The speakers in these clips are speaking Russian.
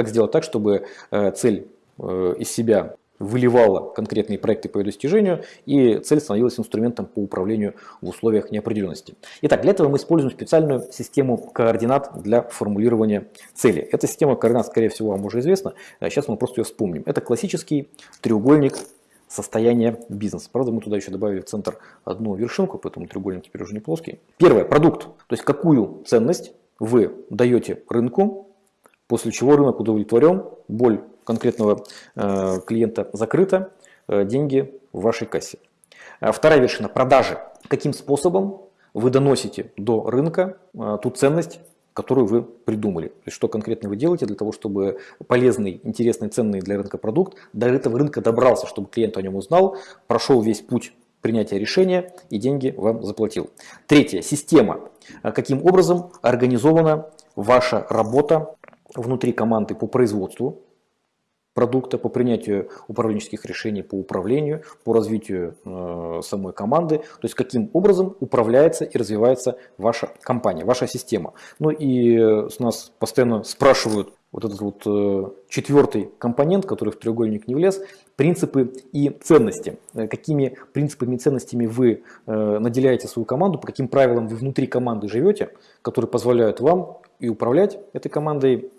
как сделать так, чтобы цель из себя выливала конкретные проекты по ее достижению, и цель становилась инструментом по управлению в условиях неопределенности. Итак, для этого мы используем специальную систему координат для формулирования цели. Эта система координат, скорее всего, вам уже известна, сейчас мы просто ее вспомним. Это классический треугольник состояния бизнеса. Правда, мы туда еще добавили в центр одну вершинку, поэтому треугольник теперь уже не плоский. Первое, продукт. То есть какую ценность вы даете рынку, после чего рынок удовлетворен, боль конкретного э, клиента закрыта, э, деньги в вашей кассе. А вторая вершина – продажи. Каким способом вы доносите до рынка э, ту ценность, которую вы придумали. То есть, что конкретно вы делаете для того, чтобы полезный, интересный, ценный для рынка продукт до этого рынка добрался, чтобы клиент о нем узнал, прошел весь путь принятия решения и деньги вам заплатил. Третье. Система. Каким образом организована ваша работа внутри команды по производству продукта, по принятию управленческих решений, по управлению, по развитию э, самой команды, то есть каким образом управляется и развивается ваша компания, ваша система. Ну и э, с нас постоянно спрашивают вот этот вот э, четвертый компонент, который в треугольник не влез, принципы и ценности. Э, какими принципами и ценностями вы э, наделяете свою команду, по каким правилам вы внутри команды живете, которые позволяют вам и управлять этой командой,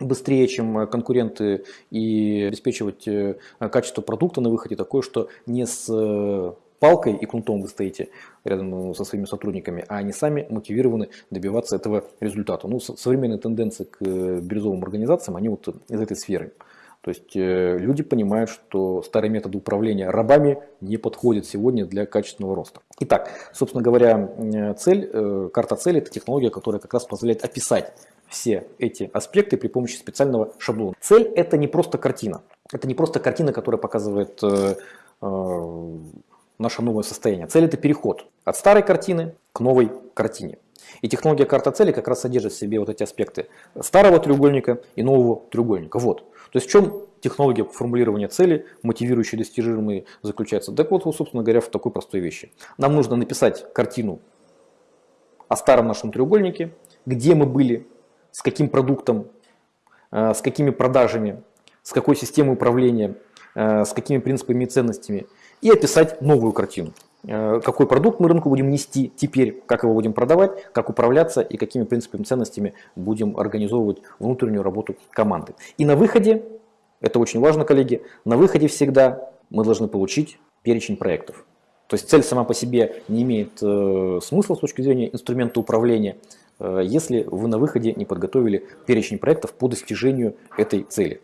быстрее, чем э, конкуренты и обеспечивать э, качество продукта на выходе такое, что не с э, палкой и кнутом вы стоите рядом со своими сотрудниками, а они сами мотивированы добиваться этого результата. Ну, современные тенденции к бирюзовым организациям, они вот из этой сферы. То есть люди понимают, что старые методы управления рабами не подходят сегодня для качественного роста. Итак, собственно говоря, цель, карта цели – это технология, которая как раз позволяет описать все эти аспекты при помощи специального шаблона. Цель это не просто картина. Это не просто картина, которая показывает э, э, наше новое состояние. Цель это переход от старой картины к новой картине. И технология карта цели как раз содержит в себе вот эти аспекты старого треугольника и нового треугольника. Вот. То есть в чем технология формулирования цели, мотивирующие достижимые, заключается? Так вот, собственно говоря, в такой простой вещи. Нам нужно написать картину о старом нашем треугольнике, где мы были с каким продуктом, э, с какими продажами, с какой системой управления, э, с какими принципами и ценностями, и описать новую картину. Э, какой продукт мы рынку будем нести теперь, как его будем продавать, как управляться и какими принципами и ценностями будем организовывать внутреннюю работу команды. И на выходе, это очень важно, коллеги, на выходе всегда мы должны получить перечень проектов. То есть цель сама по себе не имеет э, смысла с точки зрения инструмента управления, если вы на выходе не подготовили перечень проектов по достижению этой цели.